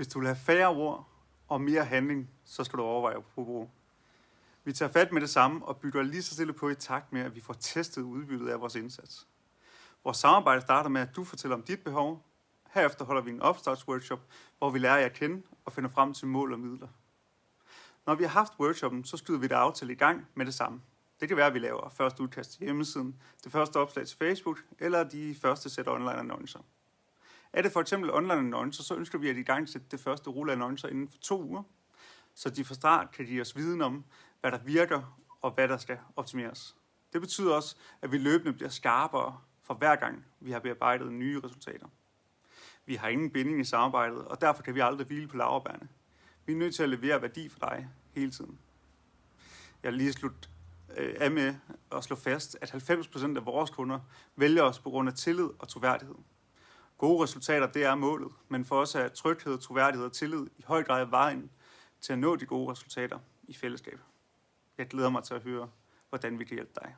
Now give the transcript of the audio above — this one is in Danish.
Hvis du vil have færre ord og mere handling, så skal du overveje at bruge. Vi tager fat med det samme og bygger lige så stille på i takt med, at vi får testet udbyttet af vores indsats. Vores samarbejde starter med, at du fortæller om dit behov. Herefter holder vi en opstartsworkshop, hvor vi lærer jer at kende og finder frem til mål og midler. Når vi har haft workshoppen, så skyder vi det aftale i gang med det samme. Det kan være, at vi laver første udkast til hjemmesiden, det første opslag til Facebook, eller de første sæt online annoncer. Er det for eksempel online annoncer, så ønsker vi at i gang sætte det første rulle annoncer inden for to uger, så de fra start kan give os viden om, hvad der virker og hvad der skal optimeres. Det betyder også, at vi løbende bliver skarpere for hver gang, vi har bearbejdet nye resultater. Vi har ingen binding i samarbejdet, og derfor kan vi aldrig hvile på laverbærene. Vi er nødt til at levere værdi for dig hele tiden. Jeg lige slut øh, af med at slå fast, at 90% af vores kunder vælger os på grund af tillid og troværdighed. Gode resultater, det er målet, men for os er tryghed, troværdighed og tillid i høj grad vejen til at nå de gode resultater i fællesskab. Jeg glæder mig til at høre, hvordan vi kan hjælpe dig.